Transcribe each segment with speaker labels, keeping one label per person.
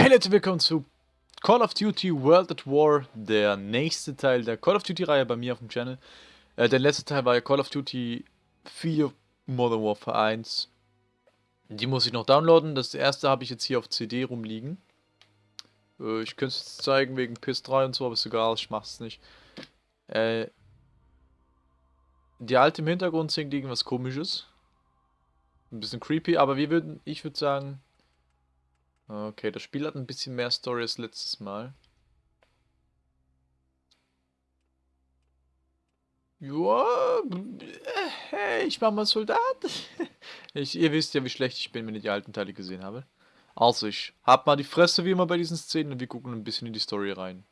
Speaker 1: Hey Leute, willkommen zu Call of Duty World at War, der nächste Teil der Call of Duty Reihe bei mir auf dem Channel. Äh, der letzte Teil war ja Call of Duty 4 Modern Warfare 1. Die muss ich noch downloaden, das erste habe ich jetzt hier auf CD rumliegen. Äh, ich könnte es jetzt zeigen wegen PS3 und so, aber ist egal, ich mach's nicht. Äh, die alte im Hintergrund singt irgendwas komisches. Ein bisschen creepy, aber wir würden, ich würde sagen, Okay, das Spiel hat ein bisschen mehr Story als letztes Mal. Joa, hey, ich war mal Soldat. Ich, ihr wisst ja, wie schlecht ich bin, wenn ihr die alten Teile gesehen habe. Also, ich hab mal die Fresse wie immer bei diesen Szenen und wir gucken ein bisschen in die Story rein.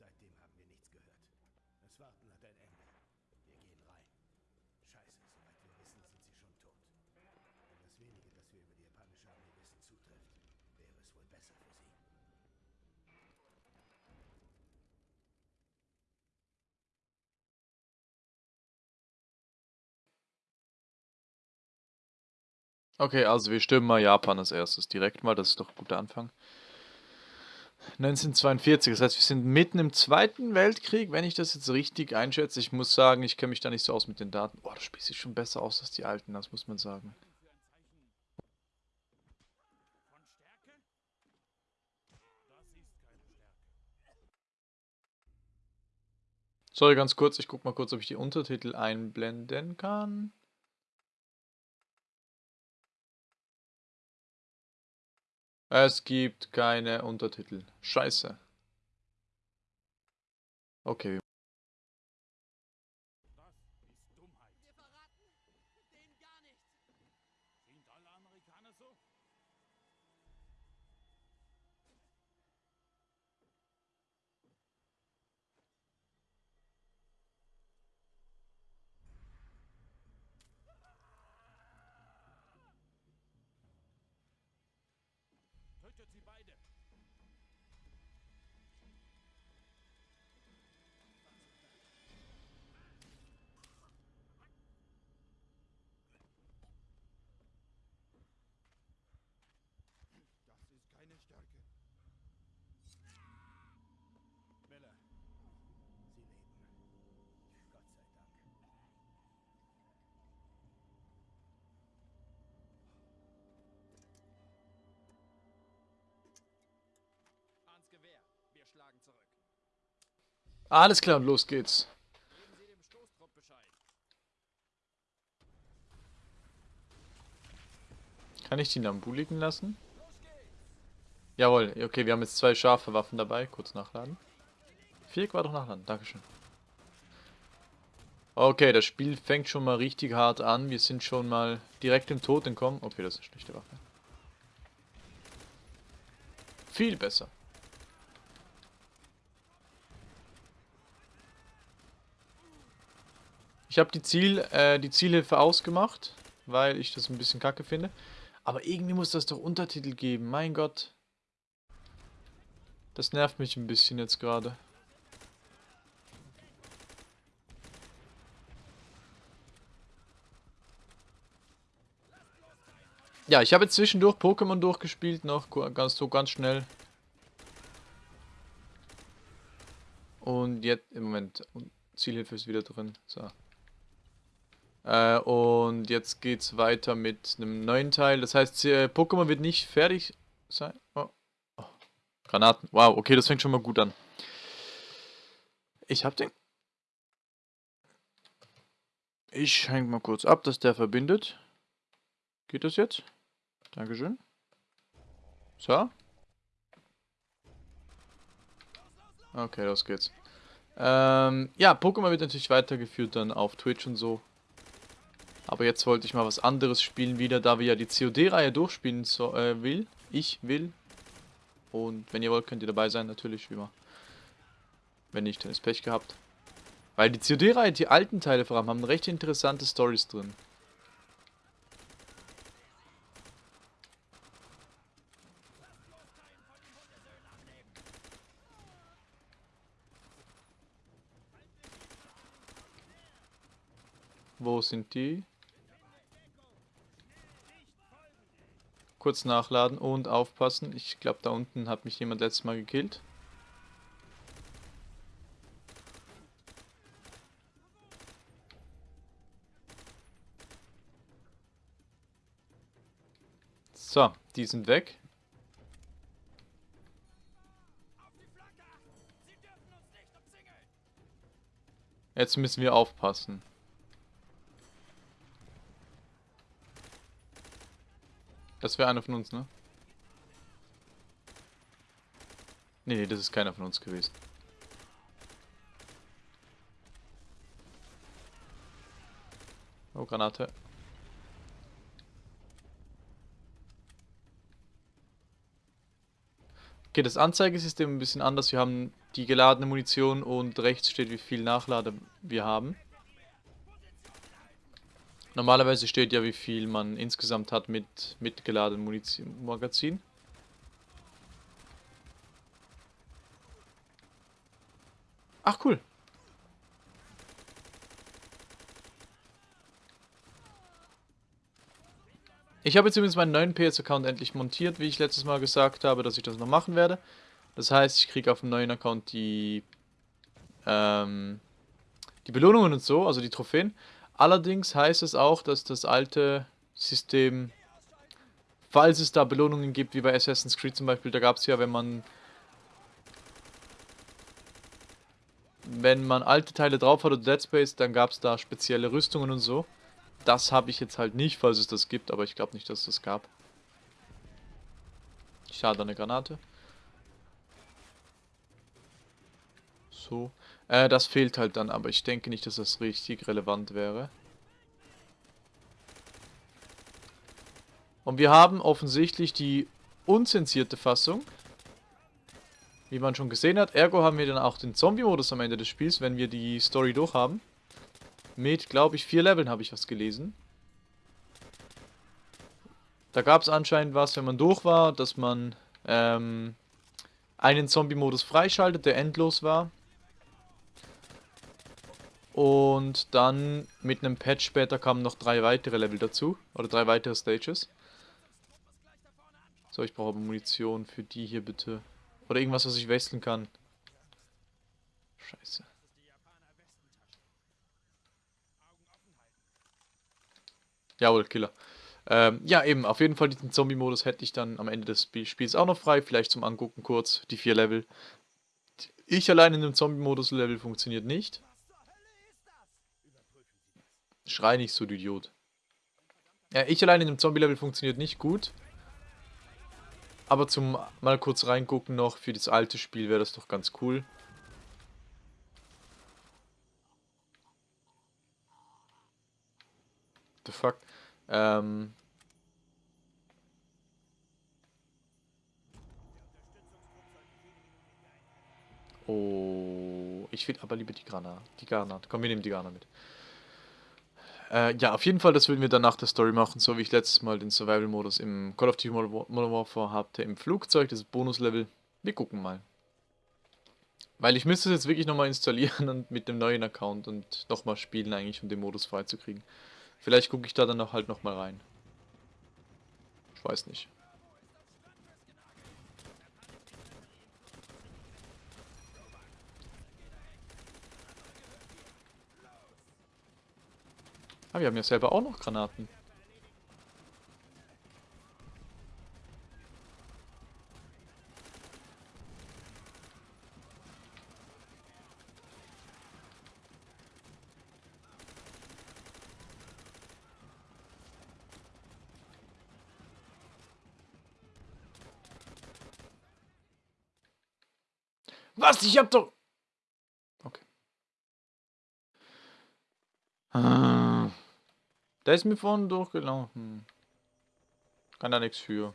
Speaker 2: Warten hat ein Ende. Wir gehen rein. Scheiße, soweit wir wissen, sind sie schon tot. Wenn das wenige, das wir über die japanische Armee wissen, zutrifft, wäre es wohl besser für sie.
Speaker 1: Okay, also wir stimmen mal Japan als erstes direkt mal, das ist doch ein guter Anfang. 1942, das heißt, wir sind mitten im Zweiten Weltkrieg, wenn ich das jetzt richtig einschätze. Ich muss sagen, ich kenne mich da nicht so aus mit den Daten. Boah, das Spiel sieht schon besser aus als die alten, das muss man sagen. Sorry, ganz kurz, ich guck mal kurz, ob ich die Untertitel einblenden kann. Es gibt keine Untertitel. Scheiße. Okay.
Speaker 2: Schlagen zurück.
Speaker 1: Alles klar, los geht's. Kann ich die Nambu liegen lassen? Jawohl, okay, wir haben jetzt zwei scharfe Waffen dabei. Kurz nachladen. War doch nachladen, Dankeschön. Okay, das Spiel fängt schon mal richtig hart an. Wir sind schon mal direkt im Tod entkommen. Okay, das ist eine schlechte Waffe. Viel besser. Ich habe die, Ziel, äh, die Zielhilfe ausgemacht, weil ich das ein bisschen kacke finde. Aber irgendwie muss das doch Untertitel geben, mein Gott. Das nervt mich ein bisschen jetzt gerade. Ja, ich habe zwischendurch Pokémon durchgespielt, noch ganz so ganz schnell. Und jetzt, im Moment, Zielhilfe ist wieder drin. So. Äh, und jetzt geht's weiter mit einem neuen Teil. Das heißt, äh, Pokémon wird nicht fertig sein. Oh. Oh. Granaten. Wow, okay, das fängt schon mal gut an. Ich hab den. Ich hänge mal kurz ab, dass der verbindet. Geht das jetzt? Dankeschön. So. Okay, los geht's. Ähm, ja, Pokémon wird natürlich weitergeführt dann auf Twitch und so. Aber jetzt wollte ich mal was anderes spielen wieder, da wir ja die COD-Reihe durchspielen so, äh, will. Ich will. Und wenn ihr wollt, könnt ihr dabei sein, natürlich, wie immer. Wenn nicht, dann ist Pech gehabt. Weil die COD-Reihe, die alten Teile vor allem, haben recht interessante Stories drin. Wo sind die? Kurz nachladen und aufpassen. Ich glaube, da unten hat mich jemand letztes Mal gekillt. So, die sind weg. Jetzt müssen wir aufpassen. Das wäre einer von uns, ne? Nee, nee, das ist keiner von uns gewesen. Oh, Granate. Okay, das Anzeigesystem ein bisschen anders. Wir haben die geladene Munition und rechts steht, wie viel Nachlade wir haben. Normalerweise steht ja, wie viel man insgesamt hat mit mitgeladenem Munition Magazin. Ach, cool. Ich habe jetzt übrigens meinen neuen PS-Account endlich montiert, wie ich letztes Mal gesagt habe, dass ich das noch machen werde. Das heißt, ich kriege auf dem neuen Account die, ähm, die Belohnungen und so, also die Trophäen. Allerdings heißt es auch, dass das alte System, falls es da Belohnungen gibt, wie bei Assassin's Creed zum Beispiel, da gab es ja, wenn man wenn man alte Teile drauf hat oder Dead Space, dann gab es da spezielle Rüstungen und so. Das habe ich jetzt halt nicht, falls es das gibt, aber ich glaube nicht, dass es das gab. Schade, eine Granate. So. Äh, das fehlt halt dann, aber ich denke nicht, dass das richtig relevant wäre. Und wir haben offensichtlich die unzensierte Fassung. Wie man schon gesehen hat. Ergo haben wir dann auch den Zombie-Modus am Ende des Spiels, wenn wir die Story durchhaben. Mit, glaube ich, vier Leveln habe ich was gelesen. Da gab es anscheinend was, wenn man durch war, dass man ähm, einen Zombie-Modus freischaltet, der endlos war. Und dann mit einem Patch später kamen noch drei weitere Level dazu. Oder drei weitere Stages. So, ich brauche Munition für die hier bitte. Oder irgendwas, was ich wechseln kann. Scheiße. Jawohl, Killer. Ähm, ja, eben, auf jeden Fall diesen Zombie-Modus hätte ich dann am Ende des Spiels auch noch frei. Vielleicht zum Angucken kurz, die vier Level. Ich allein in dem Zombie-Modus-Level funktioniert nicht. Schrei nicht so, du Idiot. Ja, ich allein in dem Zombie-Level funktioniert nicht gut. Aber zum mal kurz reingucken noch für das alte Spiel wäre das doch ganz cool. The fuck? Ähm... Oh, ich will aber lieber die Granate. Die Granate. Komm, wir nehmen die Granate mit. Äh, ja, auf jeden Fall, das würden wir dann nach der Story machen, so wie ich letztes Mal den Survival-Modus im Call of Duty Modern War- Modern Warfare hatte im Flugzeug, das Bonuslevel. Wir gucken mal. Weil ich müsste es jetzt wirklich nochmal installieren und mit dem neuen Account und nochmal spielen eigentlich, um den Modus freizukriegen. Vielleicht gucke ich da dann noch halt nochmal rein. Ich weiß nicht. Ah, wir haben ja selber auch noch Granaten. Was? Ich hab doch... Okay. Ah. Der ist mir vorhin durchgelaufen. Kann da nichts für.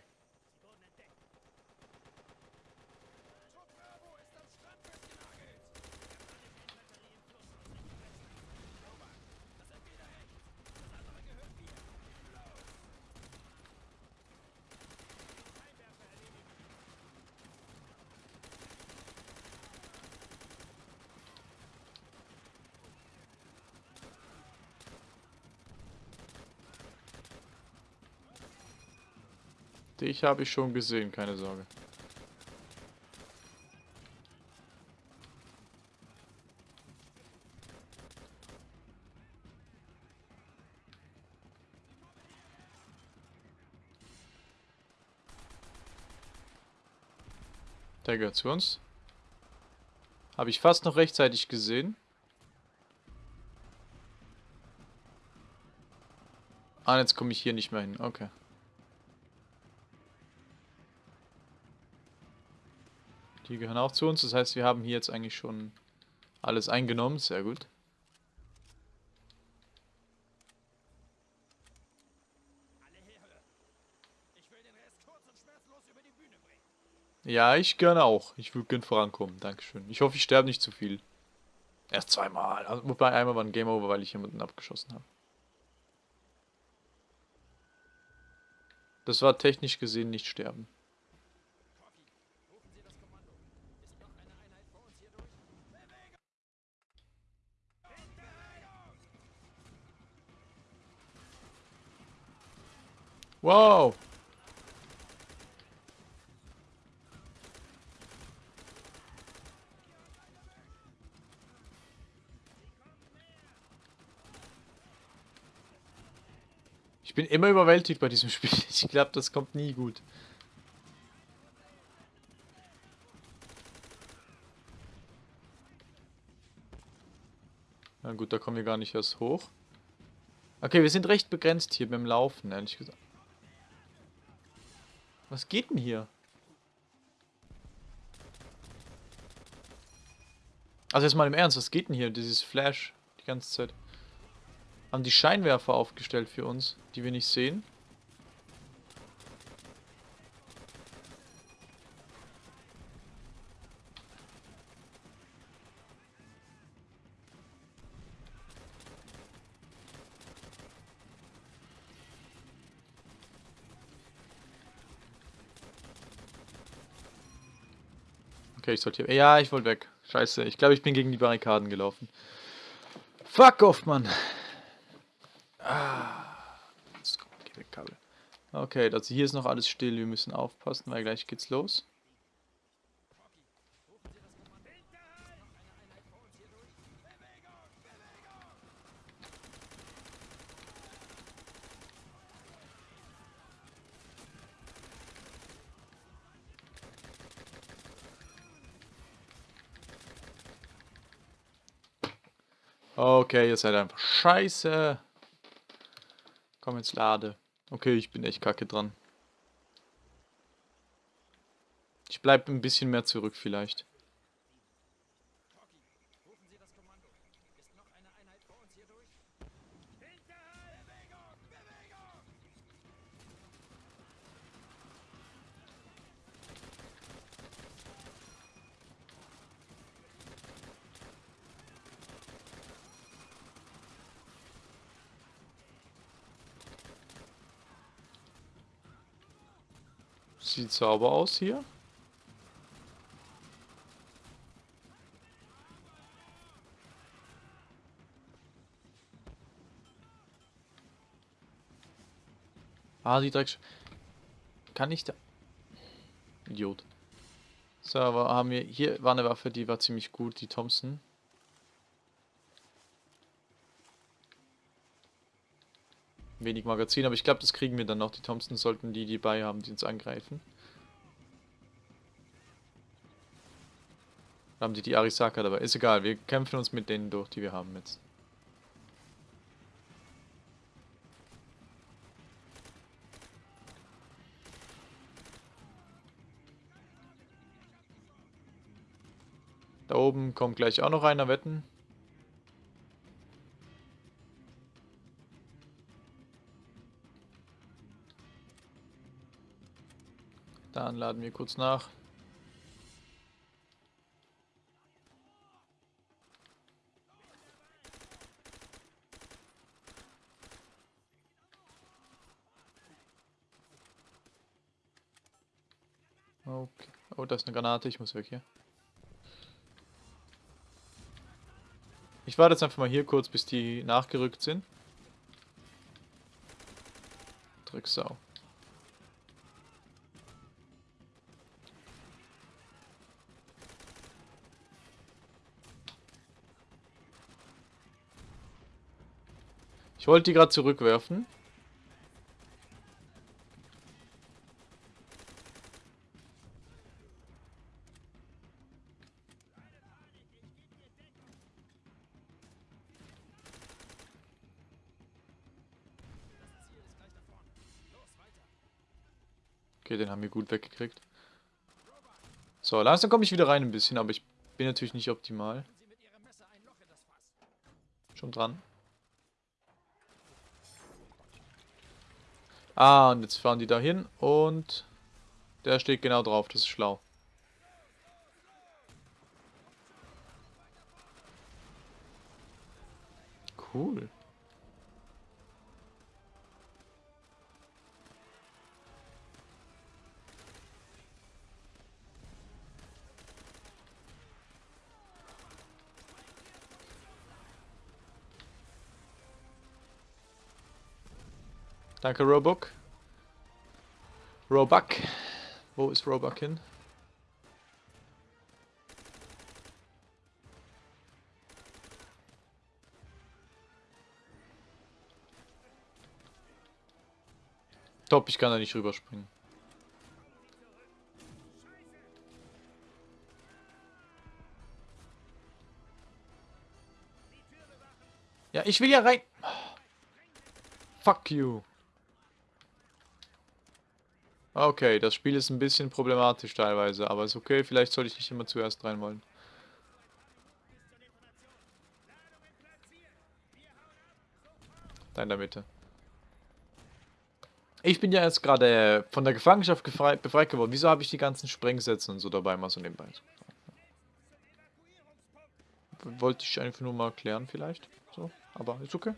Speaker 1: Dich habe ich schon gesehen, keine Sorge. Der gehört zu uns. Habe ich fast noch rechtzeitig gesehen. Ah, jetzt komme ich hier nicht mehr hin. Okay. Die gehören auch zu uns. Das heißt, wir haben hier jetzt eigentlich schon alles eingenommen. Sehr gut. Ja, ich gerne auch. Ich würde gerne vorankommen. Dankeschön. Ich hoffe, ich sterbe nicht zu viel. Erst zweimal. Also, wobei einmal war ein Game Over, weil ich jemanden abgeschossen habe. Das war technisch gesehen nicht sterben. Wow. Ich bin immer überwältigt bei diesem Spiel. Ich glaube, das kommt nie gut. Na gut, da kommen wir gar nicht erst hoch. Okay, wir sind recht begrenzt hier beim Laufen, ehrlich gesagt. Was geht denn hier? Also jetzt mal im Ernst, was geht denn hier? Dieses Flash die ganze Zeit. Haben die Scheinwerfer aufgestellt für uns, die wir nicht sehen? Okay, ich sollte hier... Ja, ich wollte weg. Scheiße, ich glaube, ich bin gegen die Barrikaden gelaufen. Fuck off, Mann. Ah. Okay, also hier ist noch alles still. Wir müssen aufpassen, weil gleich geht's los. Okay, ihr seid einfach scheiße. Komm jetzt lade. Okay, ich bin echt kacke dran. Ich bleib ein bisschen mehr zurück vielleicht. Sieht sauber aus hier. Ah, die Drecks. Kann ich da... Idiot. So, aber haben wir... Hier war eine Waffe, die war ziemlich gut, die Thompson. Wenig Magazin, aber ich glaube, das kriegen wir dann noch. Die Thompson sollten die, die bei haben, die uns angreifen. Haben die die Arisaka dabei? Ist egal, wir kämpfen uns mit denen durch, die wir haben jetzt. Da oben kommt gleich auch noch einer, wetten. Dann laden wir kurz nach. Okay. Oh, da ist eine Granate. Ich muss weg hier. Ich warte jetzt einfach mal hier kurz, bis die nachgerückt sind. Drecksau. Ich wollte die gerade zurückwerfen. Gut weggekriegt. So, langsam komme ich wieder rein ein bisschen, aber ich bin natürlich nicht optimal. Schon dran. Ah, und jetzt fahren die da hin und der steht genau drauf, das ist schlau. Cool. Danke, Roebuck. Roebuck. Wo ist Roebuck hin? Top, ich kann da nicht rüberspringen. Ja, ich will ja rein. Fuck you. Okay, das Spiel ist ein bisschen problematisch teilweise, aber ist okay, vielleicht sollte ich nicht immer zuerst rein wollen. Da in der Mitte. Ich bin ja jetzt gerade von der Gefangenschaft befreit geworden. Wieso habe ich die ganzen Sprengsätze und so dabei mal so nebenbei? Wollte ich einfach nur mal klären vielleicht. So, aber ist okay.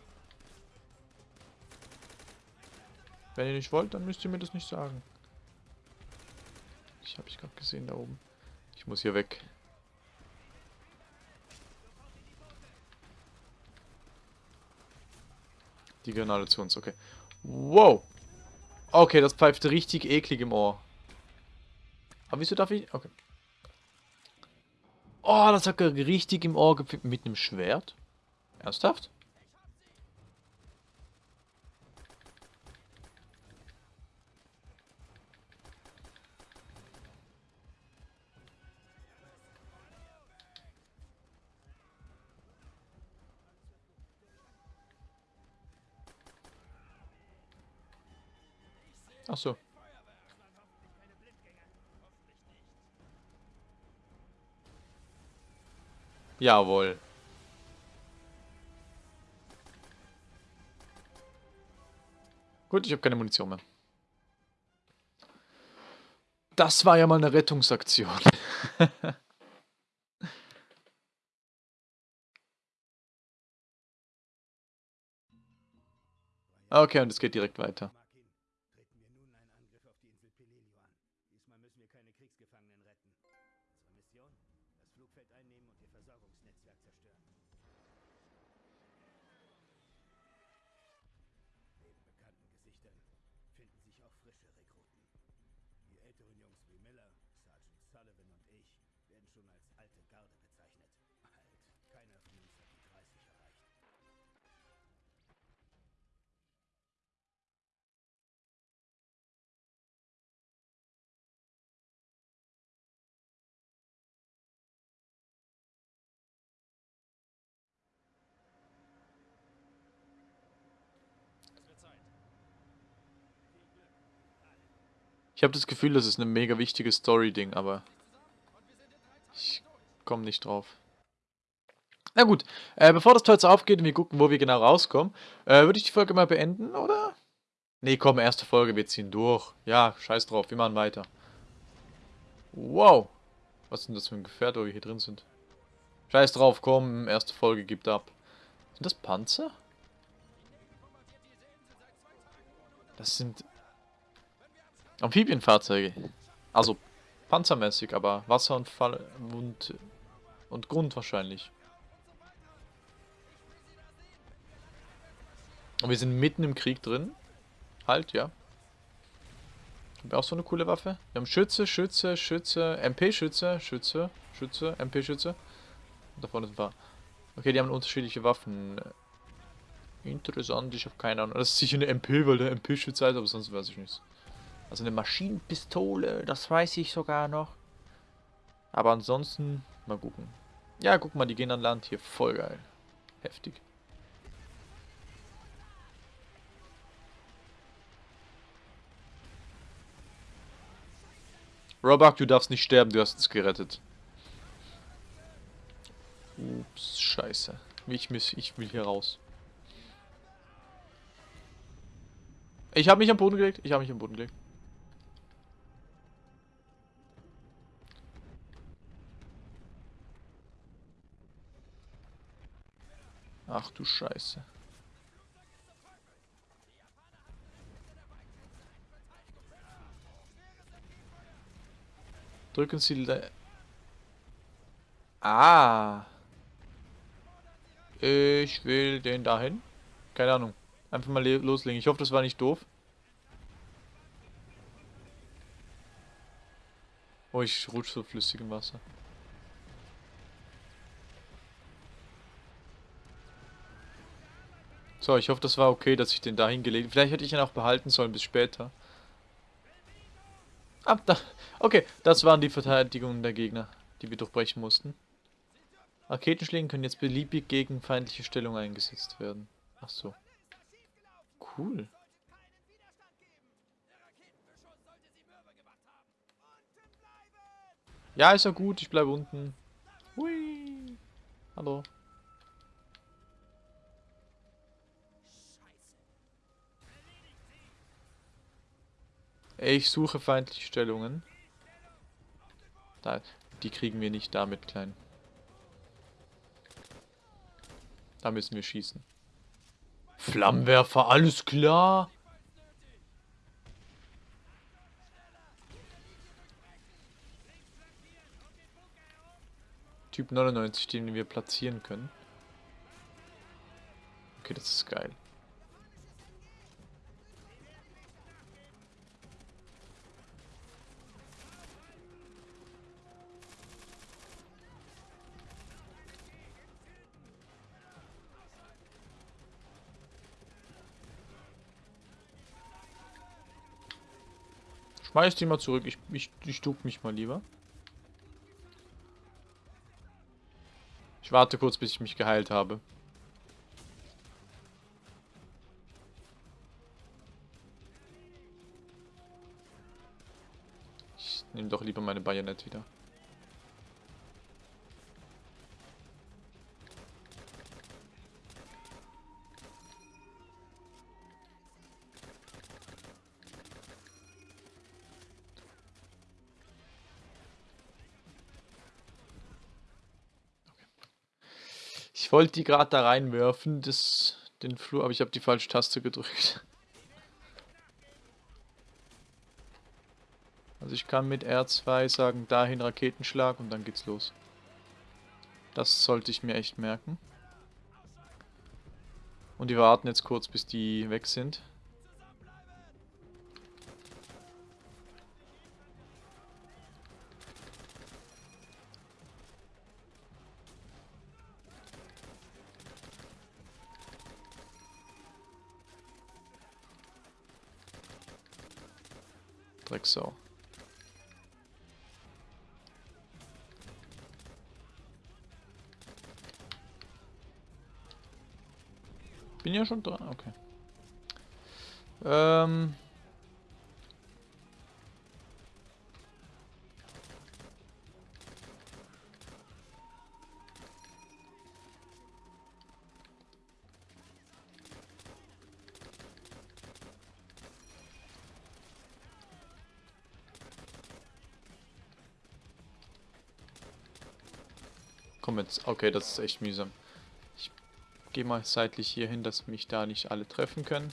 Speaker 1: Wenn ihr nicht wollt, dann müsst ihr mir das nicht sagen. Ich habe ich gerade gesehen da oben. Ich muss hier weg. Die Granate zu uns, okay. Wow! Okay, das pfeift richtig eklig im Ohr. Aber wieso darf ich... Okay. Oh, das hat richtig im Ohr gepfiffen. Mit einem Schwert? Ernsthaft? Ach so. Jawohl. Gut, ich habe keine Munition mehr. Das war ja mal eine Rettungsaktion. okay, und es geht direkt weiter.
Speaker 2: Ich
Speaker 1: habe das Gefühl, das ist ein mega wichtiges Story-Ding, aber ich komme nicht drauf. Na gut, äh, bevor das Tor jetzt aufgeht und wir gucken, wo wir genau rauskommen, äh, würde ich die Folge mal beenden, oder? Nee, komm, erste Folge, wir ziehen durch. Ja, scheiß drauf, wir machen weiter. Wow. Was denn das für ein Gefährt, wo wir hier drin sind? Scheiß drauf, komm, erste Folge gibt ab. Sind das Panzer? Das sind Amphibienfahrzeuge. Also panzermäßig, aber Wasser und Fall und, und Grund wahrscheinlich. Und wir sind mitten im Krieg drin. Halt, ja. Haben wir auch so eine coole Waffe? Wir haben Schütze, Schütze, Schütze, MP-Schütze, Schütze, Schütze, MP-Schütze. Da vorne sind wir. Okay, die haben unterschiedliche Waffen. Interessant, ich habe keine Ahnung. Das ist sicher eine MP, weil der MP-Schütze heißt, aber sonst weiß ich nichts. Also eine Maschinenpistole, das weiß ich sogar noch. Aber ansonsten, mal gucken. Ja, guck mal, die gehen an Land hier. Voll geil. Heftig. Robak, du darfst nicht sterben, du hast uns gerettet. Ups, scheiße. Ich, muss, ich will hier raus. Ich habe mich am Boden gelegt. Ich habe mich am Boden gelegt. Ach du Scheiße. Drücken Sie... Le ah. Ich will den dahin. Keine Ahnung. Einfach mal loslegen. Ich hoffe, das war nicht doof. Oh, ich rutsche so flüssig im Wasser. So, ich hoffe, das war okay, dass ich den da hingelegt Vielleicht hätte ich ihn auch behalten sollen bis später. Ah, da. Okay, das waren die Verteidigungen der Gegner, die wir durchbrechen mussten. Raketenschlägen können jetzt beliebig gegen feindliche Stellung eingesetzt werden. Ach so. Cool. Ja, ist ja gut, ich bleibe unten. Hui. Hallo. Ich suche feindliche Stellungen. Da, die kriegen wir nicht damit klein. Da müssen wir schießen. Flammenwerfer, alles klar. Typ 99, den wir platzieren können. Okay, das ist geil. Schmeiß die mal zurück. Ich, ich, ich duck mich mal lieber. Ich warte kurz, bis ich mich geheilt habe. Ich nehme doch lieber meine Bajonett wieder. Ich wollte die gerade da reinwerfen, das, den Flur, aber ich habe die falsche Taste gedrückt. Also ich kann mit R2 sagen, dahin Raketenschlag und dann geht's los. Das sollte ich mir echt merken. Und die warten jetzt kurz, bis die weg sind. Bin ja schon dran, okay. Ähm... Komm jetzt. Okay, das ist echt mühsam. Gehe mal seitlich hier hin, dass mich da nicht alle treffen können.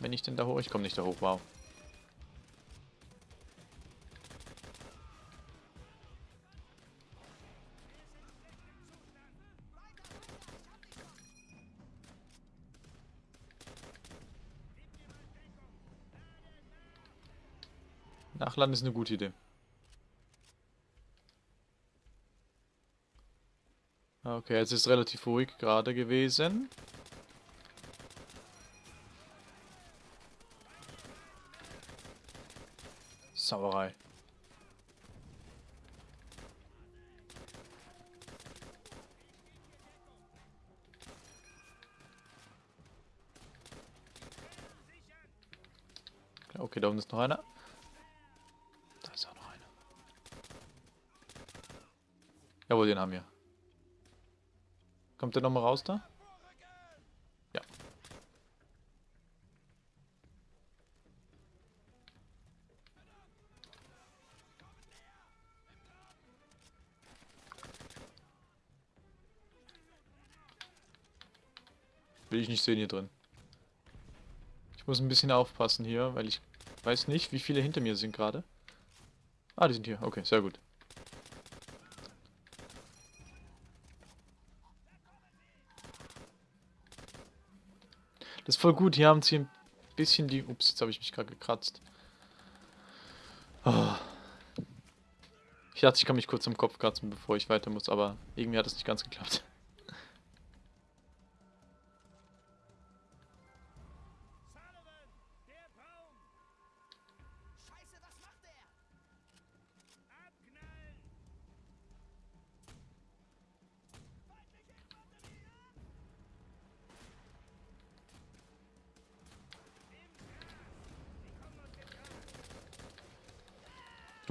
Speaker 1: Wenn ich denn da hoch... Ich komme nicht da hoch, wow. Nachladen ist eine gute Idee. Okay, es ist relativ ruhig gerade gewesen. Sauerei. Okay, da unten ist noch einer. Da ist auch noch einer. Jawohl, den haben wir. Kommt der nochmal raus da? Ja. Will ich nicht sehen hier drin. Ich muss ein bisschen aufpassen hier, weil ich weiß nicht, wie viele hinter mir sind gerade. Ah, die sind hier. Okay, sehr gut. Das ist voll gut. Hier haben sie ein bisschen die... Ups, jetzt habe ich mich gerade gekratzt. Oh. Ich dachte, ich kann mich kurz am Kopf kratzen, bevor ich weiter muss, aber irgendwie hat es nicht ganz geklappt.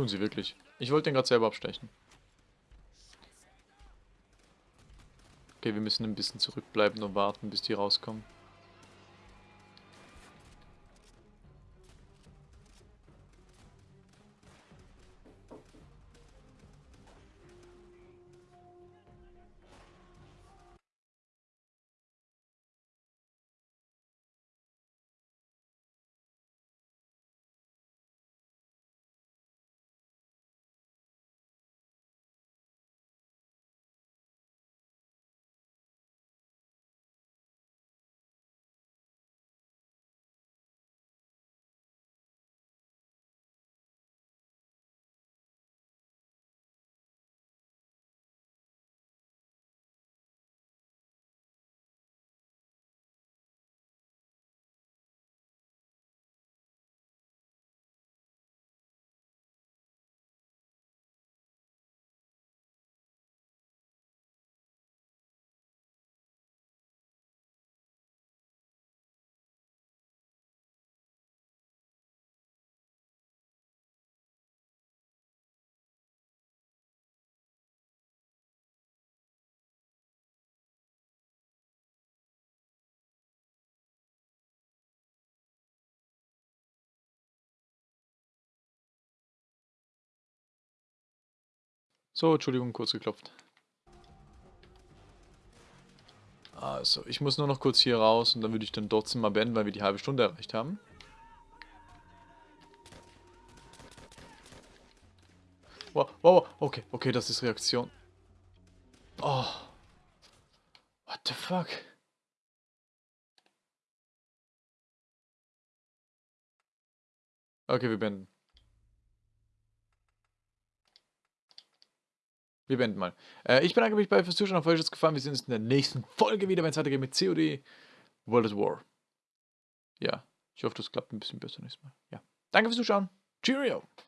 Speaker 1: Tun sie wirklich. Ich wollte den gerade selber abstechen. Okay, wir müssen ein bisschen zurückbleiben und warten, bis die rauskommen. So, Entschuldigung, kurz geklopft. Also, ich muss nur noch kurz hier raus und dann würde ich dann trotzdem mal beenden, weil wir die halbe Stunde erreicht haben. Wow, wow, okay, okay, das ist Reaktion. Oh. What the fuck? Okay, wir beenden. Wir beenden mal. Äh, ich bedanke mich bei fürs Zuschauen. Auf euch es gefallen. Wir sehen uns in der nächsten Folge wieder, wenn es weitergeht mit COD World at War. Ja, ich hoffe, das klappt ein bisschen besser nächstes Mal. Ja. Danke fürs Zuschauen. Cheerio!